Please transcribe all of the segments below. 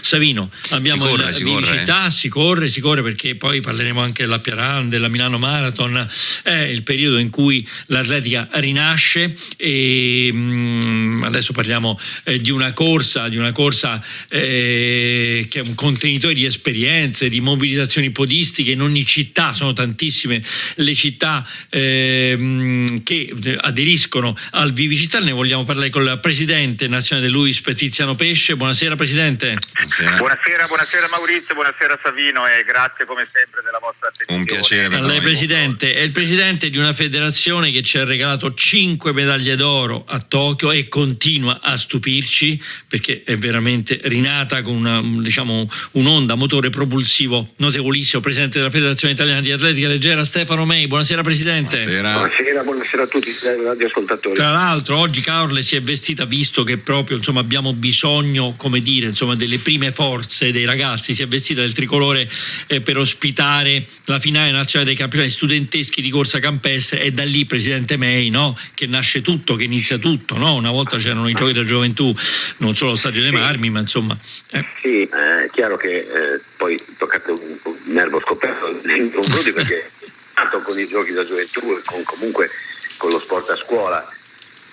Savino, abbiamo Si corre, la si corre, vivacità, si corre, si corre perché poi parleremo anche della Piaran, della Milano Marathon, è il periodo in cui l'atletica rinasce e mm, adesso parliamo eh, di una corsa, di una corsa eh, che è un contenitore di esperienze, di mobilitazioni podistiche in ogni città, sono tantissime le città ehm, che aderiscono al Vivicità, ne vogliamo parlare con il presidente nazionale Luis Petiziano Pesce, buonasera Presidente. Buonasera. Buonasera, buonasera Maurizio, buonasera Savino e grazie come sempre della vostra attenzione. Un piacere lei noi. Presidente, è il presidente di una federazione che ci ha regalato 5 medaglie d'oro a Tokyo e continua a stupirci perché è veramente rinata con una, diciamo, un'onda, motore propulsivo notevolissimo. Presidente della Federazione Italiana di Atletica Leggera Stefano Mei, buonasera Presidente. Buonasera. Buonasera, buonasera a tutti i radioascoltatori. Tra l'altro oggi Caorle si è vestita visto che proprio insomma, abbiamo bisogno come dire, insomma, delle prime forze dei ragazzi, si è vestita del tricolore eh, per ospitare la finale nazionale dei campionati studenteschi di corsa campestre e da lì Presidente May no? che nasce tutto, che inizia tutto. No? Una volta c'erano i giochi della gioventù, non solo lo Stadio dei Marmi, ma insomma... eh. Sì, è chiaro che eh, poi toccate un, un nervo scoperto nei confronti perché tanto con i giochi da gioventù e con, comunque con lo sport a scuola,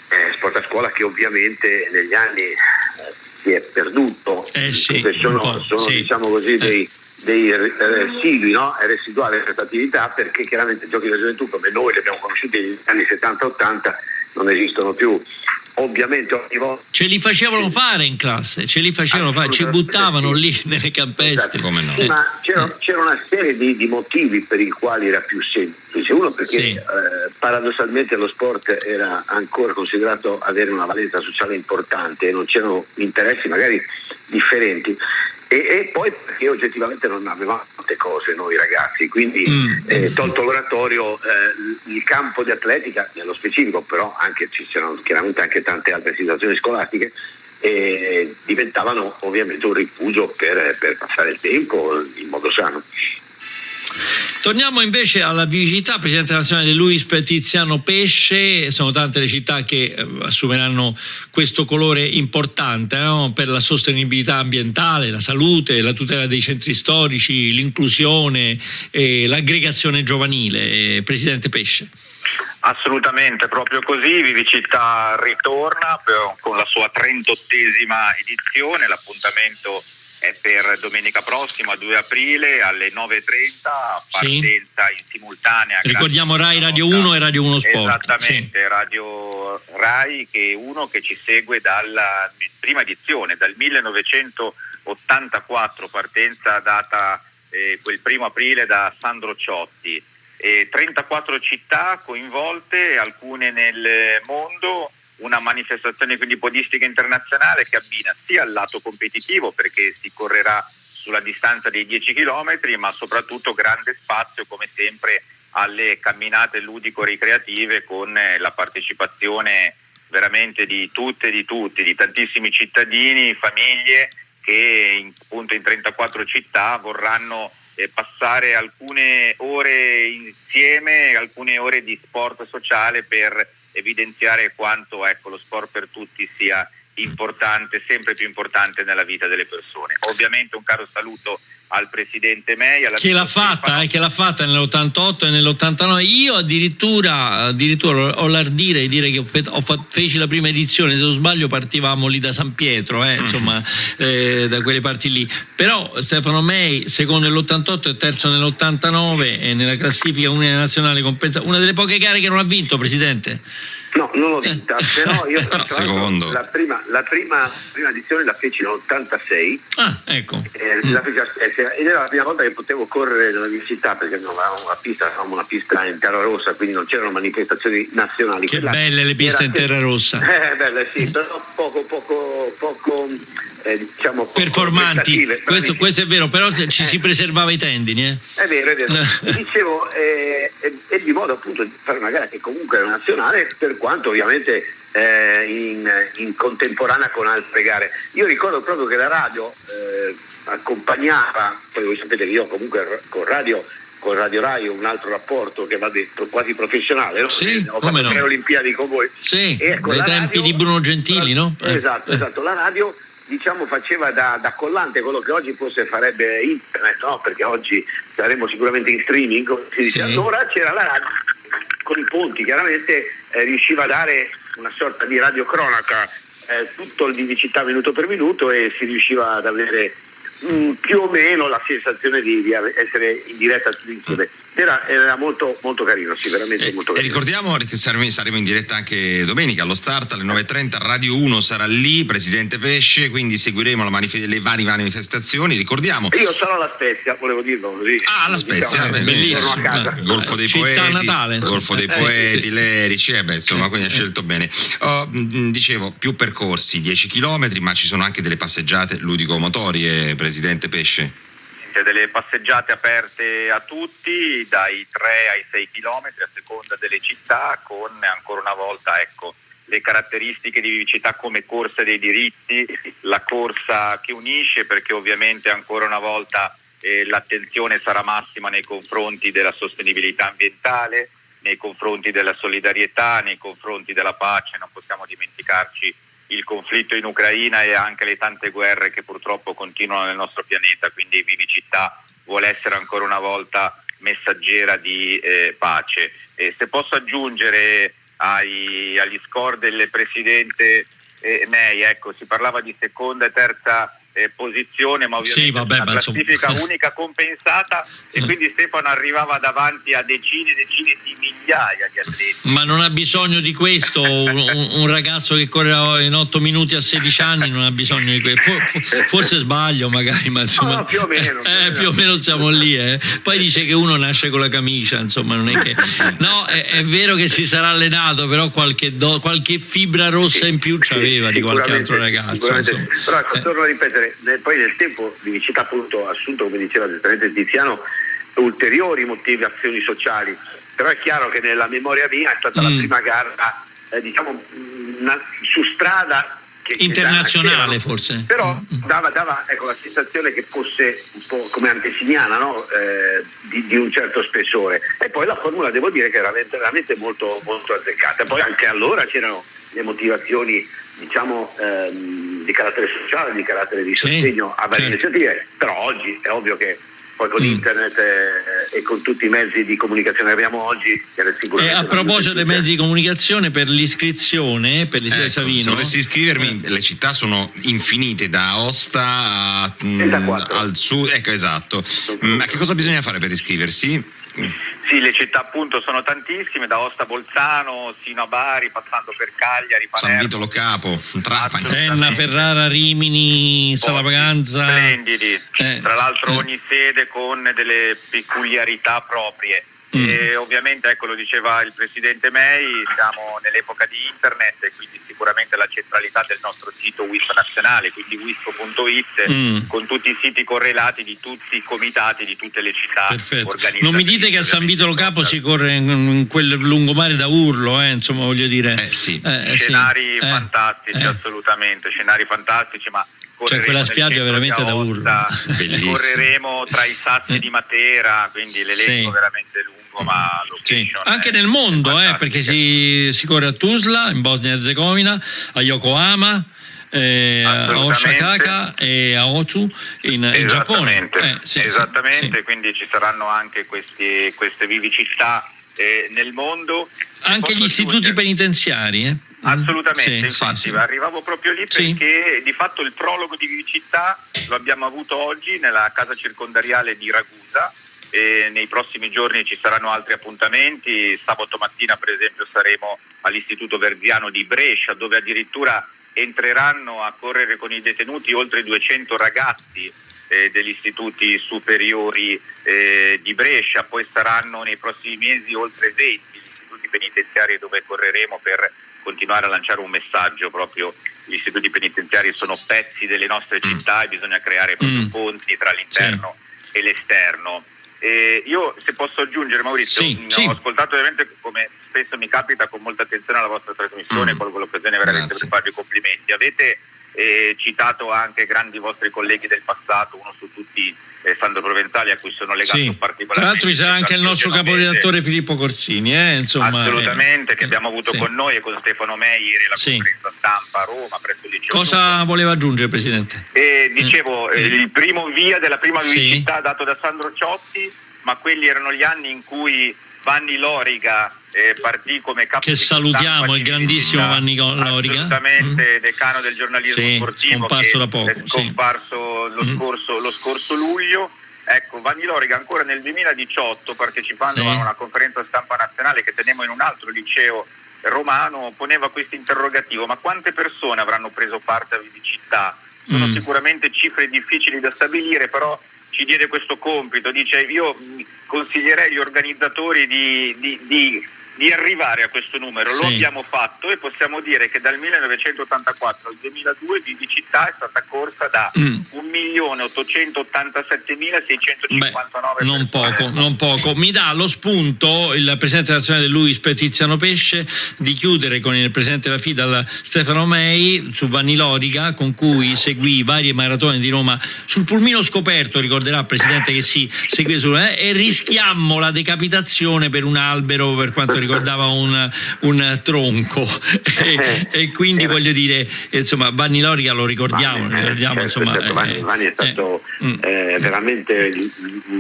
eh, sport a scuola che ovviamente negli anni eh, si è perduto, Eh sì, Perché sono, sono, sì. diciamo così Eh. dei, dei eh, residui, no? È residuale questa attività perché chiaramente i giochi da gioventù come noi li abbiamo conosciuti negli anni 70-80 non esistono più. Ovviamente ogni volta Ce li facevano fare in classe, ce li facevano fare, ci buttavano lì nelle campestre. Esatto. Come no? Ma c'era, c'era una serie di, di motivi per i quali era più semplice. Uno perché Sì. eh, paradossalmente lo sport era ancora considerato avere una valenza sociale importante e non c'erano interessi magari differenti. E, e poi perché oggettivamente non avevamo tante cose noi ragazzi, quindi Mm. eh, tolto l'oratorio, eh, il campo di atletica, nello specifico, però anche ci c'erano chiaramente anche tante altre situazioni scolastiche, eh, diventavano ovviamente un rifugio per, per passare il tempo in modo sano. Torniamo invece alla vivacità, Presidente nazionale Luis Petiziano Pesce, sono tante le città che eh, assumeranno questo colore importante no? per la sostenibilità ambientale, la salute, la tutela dei centri storici, l'inclusione e l'aggregazione giovanile. Eh, Presidente Pesce. Assolutamente, proprio così, Vivicità ritorna per- con la sua 38esima edizione, l'appuntamento è per domenica prossima, 2 aprile alle 9.30, Sì. partenza in simultanea. Ricordiamo Rai Radio nostra- 1 e Radio 1 Sport. Esattamente, Radio Rai che è uno che ci segue dalla prima edizione, dal 1984, partenza data eh, quel primo aprile da Sandro Ciotti. E 34 città coinvolte, alcune nel mondo, una manifestazione quindi podistica internazionale che abbina sia il lato competitivo perché si correrà sulla distanza dei 10 km, ma soprattutto grande spazio come sempre alle camminate ludico-ricreative con eh, la partecipazione veramente di tutte e di tutti, di tantissimi cittadini, famiglie che in, appunto in 34 città vorranno eh, passare alcune ore insieme, alcune ore di sport sociale per evidenziare quanto ecco, lo sport per tutti sia importante, sempre più importante nella vita delle persone. Ovviamente un caro saluto al Presidente May. Che l'ha fatta, eh, che l'ha fatta nell'88 e nell'89. Io addirittura, addirittura ho l'ardire di dire che ho fe- ho fa- feci la prima edizione, se non sbaglio partivamo lì da San Pietro, eh, insomma, eh, da quelle parti lì. Però Stefano May, secondo nell'88 e terzo nell'89 e nella classifica unica nazionale compensa, una delle poche gare che non ha vinto, Presidente. No, non l'ho vinta, però io Però tra l'altro, secondo. la prima, la prima, prima edizione la feci nell'86 Ah, ecco. eh, Spezia ed era la prima volta che potevo correre nella mia città perché non avevamo una pista, avevamo una pista in terra rossa, quindi non c'erano manifestazioni nazionali. Che Quella belle le piste in terra rossa. Eh, belle sì, però poco, poco, poco, eh, diciamo, Performanti, questo, questo è vero, però ci si preservava i tendini. Eh. È vero, è vero. Dicevo, eh, è, di modo appunto di fare una gara che comunque era nazionale, per quanto ovviamente eh, in, in contemporanea con altre gare. Io ricordo proprio che la radio eh, accompagnava, poi voi sapete che io comunque con radio con Radio Rai un altro rapporto che va detto quasi professionale, no? Sì, Eh, ho come fatto no. Olimpiadi con voi. Sì, ecco, la tempi radio- di Bruno Gentili, no? Eh. Esatto, esatto. La radio diciamo, faceva da, da, collante quello che oggi forse farebbe internet, no? perché oggi saremo sicuramente in streaming, come si dice. Sì. Allora c'era la radio con i ponti, chiaramente eh, riusciva a dare una sorta di radiocronaca eh, tutto il di città minuto per minuto e si riusciva ad avere mh, mm, più o meno la sensazione di, di essere in diretta tutti insieme. Era, era molto, molto, carino, sì, veramente e, molto carino. E ricordiamo che saremo, saremo, in diretta anche domenica allo start alle 9.30, Radio 1 sarà lì, Presidente Pesce, quindi seguiremo manif- le varie manifestazioni. Ricordiamo. Io sarò alla Spezia, volevo dirlo così. Ah, alla Spezia, diciamo, bellissimo. Golfo dei Città Poeti, Natale, Golfo dei Poeti, sì, Lerici, eh beh, insomma, quindi ha scelto bene. Oh, dicevo, più percorsi, 10 km, ma ci sono anche delle passeggiate ludico-motorie, Presidente Pesce delle passeggiate aperte a tutti dai 3 ai 6 km a seconda delle città con ancora una volta ecco, le caratteristiche di vivicità come corsa dei diritti, la corsa che unisce perché ovviamente ancora una volta eh, l'attenzione sarà massima nei confronti della sostenibilità ambientale, nei confronti della solidarietà, nei confronti della pace, non possiamo dimenticarci il conflitto in Ucraina e anche le tante guerre che purtroppo continuano nel nostro pianeta, quindi Vivicità vuole essere ancora una volta messaggera di eh, pace. E se posso aggiungere ai, agli score del Presidente eh, May, ecco, si parlava di seconda e terza eh, posizione, ma ovviamente sì, vabbè, una classifica insomma... unica compensata e quindi Stefano arrivava davanti a decine e decine di migliaia di atleti. Ma non ha bisogno di questo, un, un ragazzo che corre in 8 minuti a 16 anni non ha bisogno di questo, For, forse sbaglio magari, ma insomma... No, più o meno. Eh, più o meno siamo lì, eh. poi dice che uno nasce con la camicia, insomma non è che... No, è, è vero che si sarà allenato, però qualche, do, qualche fibra rossa in più c'aveva di qualche altro ragazzo. Però torno a ripetere, poi nel tempo di città appunto assunto, come diceva giustamente Tiziano, ulteriori motivazioni sociali. Però è chiaro che nella memoria mia è stata mm. la prima gara, eh, diciamo, una, su strada internazionale che forse però mm, mm. dava, dava ecco, la sensazione che fosse un po' come antesignana no? eh, di, di, un certo spessore e poi la formula devo dire che era veramente, veramente molto, molto azzeccata poi anche allora c'erano le motivazioni diciamo ehm, di carattere sociale, di carattere di sostegno sì, a varie certo. iniziative, però oggi è ovvio che poi con mm. internet e, e, con tutti i mezzi di comunicazione che abbiamo oggi. E a proposito dei mezzi di comunicazione, per l'iscrizione, per l'iscrizione ecco, Savino. Se volessi iscrivermi, eh. le città sono infinite, da Aosta a, mh, al sud. Ecco, esatto. Ma che cosa bisogna fare per iscriversi? Sì, le città appunto sono tantissime, da Osta Bolzano sino a Bari, passando per Cagliari, Palermo. San Vito Lo Capo, Trapani. Enna, Ferrara, Rimini, Salapaganza. Splendidi, eh, tra l'altro eh. ogni sede con delle peculiarità proprie. Mm. E ovviamente, ecco lo diceva il Presidente May, siamo nell'epoca di internet e quindi sicuramente la centralità del nostro sito WISP nazionale, quindi wisp.it, mm. con tutti i siti correlati di tutti i comitati di tutte le città Perfetto. Non mi dite che a San Vito Lo Capo si corre in, in quel lungomare da urlo, eh, insomma voglio dire. Eh, sì. eh, scenari sì. Eh, fantastici, eh. assolutamente, scenari fantastici, ma cioè quella spiaggia veramente da urlo. correremo tra i sassi di Matera, quindi l'elenco sì. veramente lungo ma sì. anche nel mondo eh, perché si, si, corre a Tuzla in Bosnia e Herzegovina a Yokohama eh, a Osaka e a Ozu in, in Giappone eh, sì, esattamente sì, quindi ci saranno anche questi, queste vivicità eh, nel mondo anche gli istituti penitenziari eh? Assolutamente, sì, infatti sì, sì. arrivavo proprio lì perché di fatto il prologo di Vivicità lo abbiamo avuto oggi nella casa circondariale di Ragusa e nei prossimi giorni ci saranno altri appuntamenti, sabato mattina per esempio saremo all'Istituto Verziano di Brescia dove addirittura entreranno a correre con i detenuti oltre 200 ragazzi eh, degli istituti superiori eh, di Brescia, poi saranno nei prossimi mesi oltre 20 gli istituti penitenziari dove correremo per continuare a lanciare un messaggio proprio gli istituti penitenziari sono pezzi delle nostre mm. città e bisogna creare proprio mm. ponti tra l'interno sì. e l'esterno. Eh, io se posso aggiungere Maurizio, sì, ho sì. ascoltato ovviamente come spesso mi capita con molta attenzione alla vostra trasmissione, mm. colgo l'occasione veramente Grazie. per farvi complimenti. Avete e citato anche grandi vostri colleghi del passato, uno su tutti eh, Sandro Provenzali a cui sono legato sì. particolarmente. Tra l'altro sarà anche il nostro caporedattore Filippo Corsini, eh? Insomma, assolutamente, eh, che abbiamo avuto sì. con noi e con Stefano Mei ieri la Sì. conferenza stampa a Roma presso il liceo. Cosa Luca. voleva aggiungere Presidente? E dicevo, eh, il primo via della prima vivibilità dato da Sandro Ciotti, ma quelli erano gli anni in cui Vanni Loriga eh, partì come capo Che salutiamo, il di grandissimo Vanni Loriga. Assolutamente, decano del giornalismo Sì, sportivo. scomparso da poco, È sì. scomparso lo, Mm. scorso, lo scorso luglio. Ecco, Vanni Loriga ancora nel 2018, partecipando Sì. a una conferenza stampa nazionale che tenemmo in un altro liceo romano, poneva questo interrogativo, ma quante persone avranno preso parte a Vivicità? Sono Mm. sicuramente cifre difficili da stabilire, però ci diede questo compito, dice io consiglierei agli organizzatori di, di- di- di arrivare a questo numero, Sì. lo abbiamo fatto e possiamo dire che dal 1984 al 2002 Vivicità è stata corsa da Mm. 1.887.659 Beh, non poco, non poco. Mi dà lo spunto il Presidente nazionale dell'UISP Tiziano Pesce di chiudere con il Presidente della FIDAL Stefano Mei su Vanni Loriga con cui seguì varie maratone di Roma sul pulmino scoperto, ricorderà Presidente che si seguì su eh, e rischiammo la decapitazione per un albero per quanto ricordava un, un tronco e, e quindi voglio dire insomma Vanni Loriga lo ricordiamo, Vanni, ricordiamo certo, insomma certo, Vanni, eh, Vanni è stato eh, mm. eh, veramente il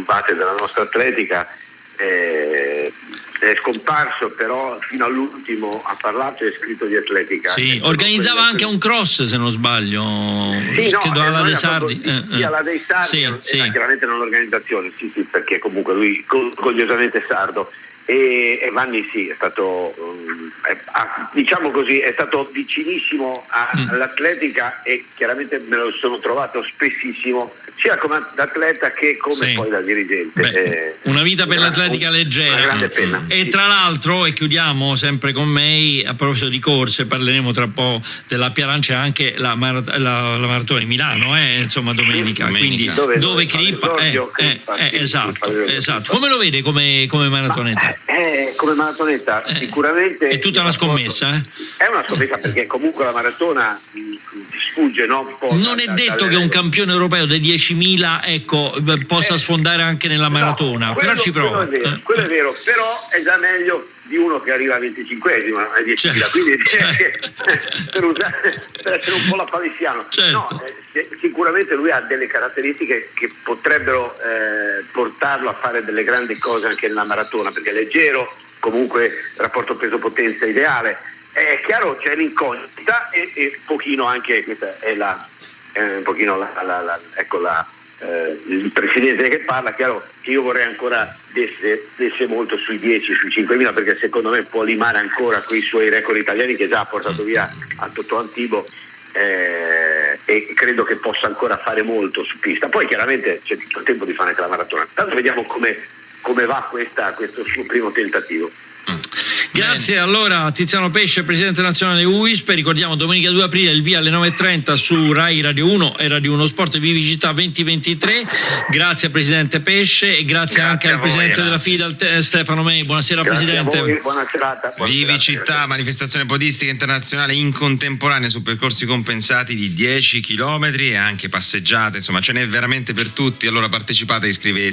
base della nostra atletica. è scomparso, però fino all'ultimo ha parlato e scritto di atletica. Sì, organizzava anche un cross se non sbaglio, Sì, credo alla De Sardi. eh, eh. alla dei Sardi, Sì, sì. chiaramente non l'organizzazione, sì, sì, perché comunque lui orgogliosamente sardo. E, e Vanni sì, è stato, um, è- ha- diciamo così, è stato vicinissimo a- Mm. all'atletica e chiaramente me lo sono trovato spessissimo, sia come atleta che come Sì. poi da dirigente. Beh, Eh, una vita per una- l'atletica leggera. pena. E Sì. tra l'altro, e chiudiamo sempre con May, a proposito di corse, parleremo tra un po' della Piarancia anche la, marat- la- la maratona di Milano, eh, insomma domenica. Domenica. Quindi Dove- dove dove Crippa, eh, eh, eh, esatto, esatto. Come lo vede come, come maratoneta? Eh, come maratonetta Eh, sicuramente è tutta una scommessa, eh? È una scommessa perché comunque la maratona ti sfugge no? Non è da- detto che un campione europeo dei 10.000 ecco, possa Eh, sfondare anche nella maratona, No, però ci prova. Quello è, vero, Eh, quello è vero, però è già meglio di uno che arriva a 25esimo, a 10.000, Certo, quindi certo. per, usare- per essere un po' la palissiano. Certo. No, eh, si- sicuramente lui ha delle caratteristiche che potrebbero eh, portarlo a fare delle grandi cose anche nella maratona, perché è leggero, comunque rapporto peso-potenza ideale. È chiaro c'è l'incognita e, e pochino anche, questa è la, eh, un pochino la, la- la- ecco la, eh, il presidente che parla, chiaro io vorrei ancora desse, desse molto sui 10, sui 5.000 perché secondo me può limare ancora quei suoi record italiani che già ha portato via a Totò Antibo eh, e credo che possa ancora fare molto su pista. Poi chiaramente c'è tutto il tempo di fare anche la maratona. Tanto vediamo come, come va questa- questo suo primo tentativo. Grazie allora a Tiziano Pesce, Presidente Nazionale UISP. Ricordiamo domenica 2 aprile il via alle 9.30 su Rai Radio 1 e Radio 1 Sport Vivicità 2023. Grazie Presidente Pesce e grazie, Grazie anche al voi, Presidente della grazie. FIDAL te- Stefano Mei. Buonasera Grazie Presidente. a voi, buona serata. buona Vivi serata. città, manifestazione podistica internazionale in contemporanea su percorsi compensati di 10 km e anche passeggiate, insomma ce n'è veramente per tutti, allora partecipate e iscrivetevi.